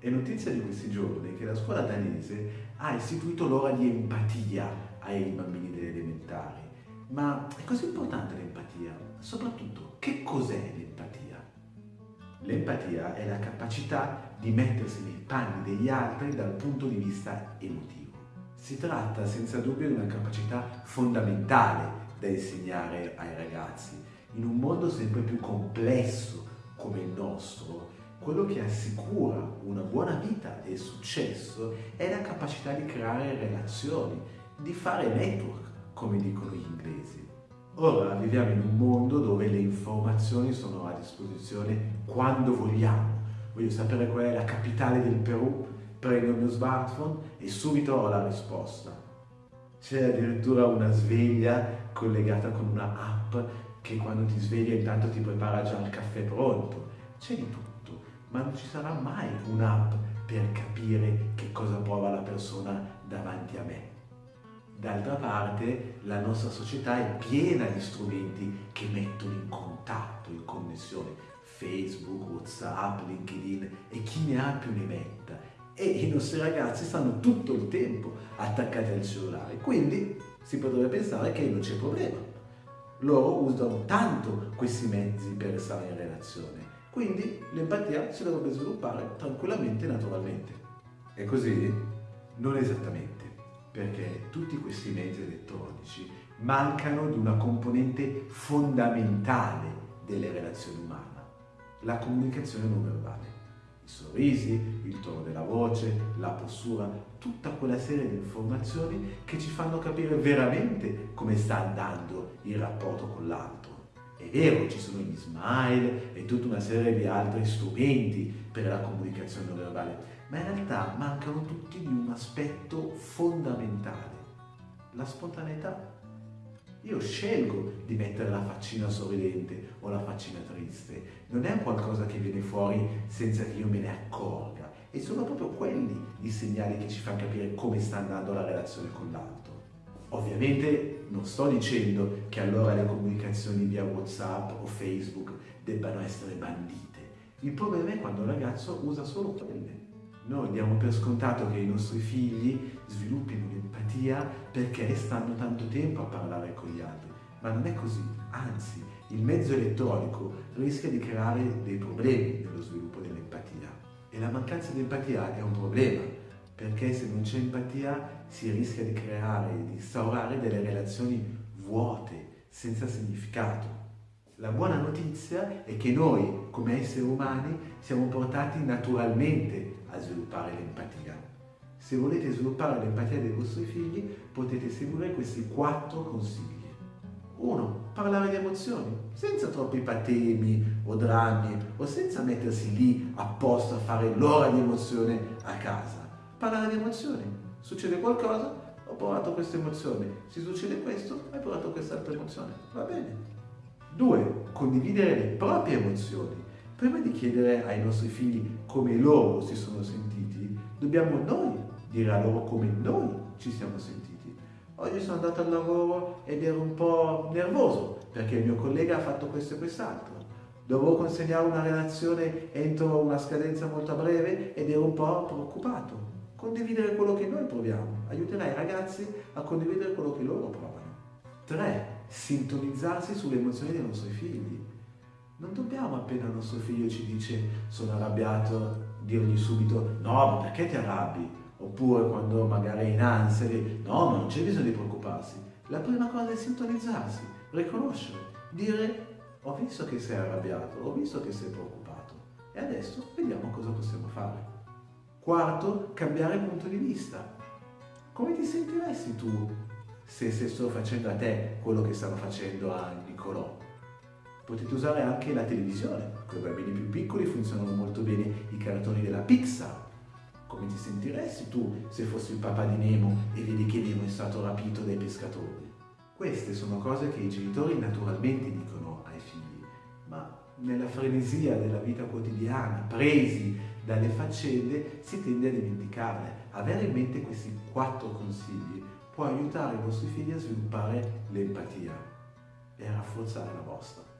È notizia di questi giorni che la scuola danese ha istituito l'ora di empatia ai bambini delle elementari. Ma è così importante l'empatia? Soprattutto, che cos'è l'empatia? L'empatia è la capacità di mettersi nei panni degli altri dal punto di vista emotivo. Si tratta senza dubbio di una capacità fondamentale da insegnare ai ragazzi. In un mondo sempre più complesso come il nostro, quello che assicura una buona vita e successo è la capacità di creare relazioni, di fare network, come dicono gli inglesi. Ora viviamo in un mondo dove le informazioni sono a disposizione quando vogliamo. Voglio sapere qual è la capitale del Perù, prendo il mio smartphone e subito ho la risposta. C'è addirittura una sveglia collegata con una app che quando ti sveglia intanto ti prepara già il caffè pronto. C'è di tutto ma non ci sarà mai un'app per capire che cosa prova la persona davanti a me. D'altra parte, la nostra società è piena di strumenti che mettono in contatto, in connessione. Facebook, Whatsapp, LinkedIn e chi ne ha più ne metta. E i nostri ragazzi stanno tutto il tempo attaccati al cellulare. Quindi si potrebbe pensare che non c'è problema. Loro usano tanto questi mezzi per stare in relazione quindi l'empatia si dovrebbe sviluppare tranquillamente e naturalmente. È così? Non esattamente, perché tutti questi mezzi elettronici mancano di una componente fondamentale delle relazioni umane, la comunicazione non verbale. I sorrisi, il tono della voce, la postura, tutta quella serie di informazioni che ci fanno capire veramente come sta andando il rapporto con l'altro. È vero, ci sono gli smile e tutta una serie di altri strumenti per la comunicazione non verbale, ma in realtà mancano tutti di un aspetto fondamentale, la spontaneità. Io scelgo di mettere la faccina sorridente o la faccina triste, non è qualcosa che viene fuori senza che io me ne accorga e sono proprio quelli i segnali che ci fanno capire come sta andando la relazione con l'altro. Ovviamente non sto dicendo che allora le comunicazioni via Whatsapp o Facebook debbano essere bandite. Il problema è quando il ragazzo usa solo quelle. Noi diamo per scontato che i nostri figli sviluppino l'empatia perché stanno tanto tempo a parlare con gli altri, ma non è così, anzi il mezzo elettronico rischia di creare dei problemi nello sviluppo dell'empatia e la mancanza di empatia è un problema perché se non c'è empatia si rischia di creare, di instaurare delle relazioni vuote, senza significato. La buona notizia è che noi, come esseri umani, siamo portati naturalmente a sviluppare l'empatia. Se volete sviluppare l'empatia dei vostri figli, potete seguire questi quattro consigli. 1. Parlare di emozioni, senza troppi patemi o drammi o senza mettersi lì apposta a fare l'ora di emozione a casa parlare di emozioni. Succede qualcosa, ho provato questa emozione. Se succede questo, hai provato quest'altra emozione. Va bene. Due, condividere le proprie emozioni. Prima di chiedere ai nostri figli come loro si sono sentiti, dobbiamo noi dire a loro come noi ci siamo sentiti. Oggi sono andato al lavoro ed ero un po' nervoso perché il mio collega ha fatto questo e quest'altro. Dovevo consegnare una relazione entro una scadenza molto breve ed ero un po' preoccupato condividere quello che noi proviamo, aiuterà i ragazzi a condividere quello che loro provano. 3. Sintonizzarsi sulle emozioni dei nostri figli. Non dobbiamo appena il nostro figlio ci dice sono arrabbiato, dirgli subito no, ma perché ti arrabbi? Oppure quando magari è in ansia, no, ma non c'è bisogno di preoccuparsi. La prima cosa è sintonizzarsi, riconoscere, dire ho visto che sei arrabbiato, ho visto che sei preoccupato e adesso vediamo cosa possiamo fare. Quarto, cambiare punto di vista. Come ti sentiresti tu se stessero facendo a te quello che stanno facendo a Nicolò? Potete usare anche la televisione, con i bambini più piccoli funzionano molto bene i cartoni della Pixar. Come ti sentiresti tu se fossi il papà di Nemo e vedi che Nemo è stato rapito dai pescatori? Queste sono cose che i genitori naturalmente dicono ai figli, nella frenesia della vita quotidiana, presi dalle faccende, si tende a dimenticarle. Avere in mente questi quattro consigli può aiutare i vostri figli a sviluppare l'empatia e a rafforzare la vostra.